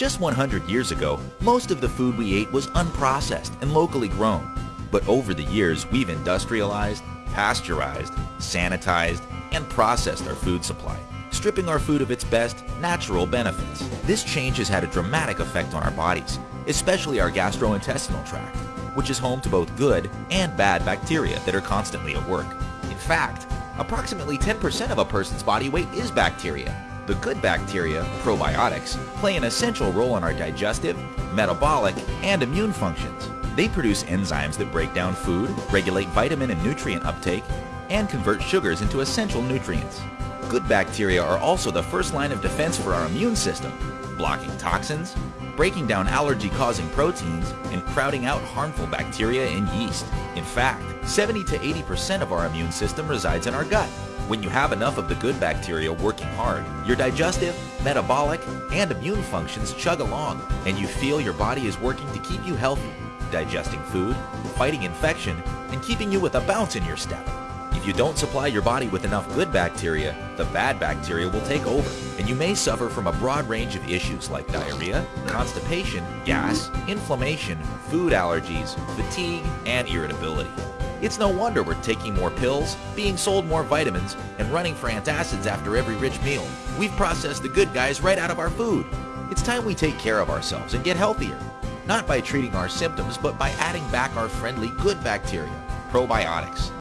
Just 100 years ago, most of the food we ate was unprocessed and locally grown. But over the years, we've industrialized, pasteurized, sanitized, and processed our food supply, stripping our food of its best natural benefits. This change has had a dramatic effect on our bodies, especially our gastrointestinal tract, which is home to both good and bad bacteria that are constantly at work. In fact, approximately 10% of a person's body weight is bacteria. The good bacteria, probiotics, play an essential role in our digestive, metabolic, and immune functions. They produce enzymes that break down food, regulate vitamin and nutrient uptake, and convert sugars into essential nutrients. Good bacteria are also the first line of defense for our immune system, blocking toxins, breaking down allergy-causing proteins, and crowding out harmful bacteria and yeast. In fact, 70 to 80% of our immune system resides in our gut. When you have enough of the good bacteria working hard, your digestive, metabolic, and immune functions chug along, and you feel your body is working to keep you healthy, digesting food, fighting infection, and keeping you with a bounce in your step. If you don't supply your body with enough good bacteria, the bad bacteria will take over, and you may suffer from a broad range of issues like diarrhea, constipation, gas, inflammation, food allergies, fatigue, and irritability. It's no wonder we're taking more pills, being sold more vitamins, and running for antacids after every rich meal. We've processed the good guys right out of our food. It's time we take care of ourselves and get healthier. Not by treating our symptoms, but by adding back our friendly good bacteria, probiotics.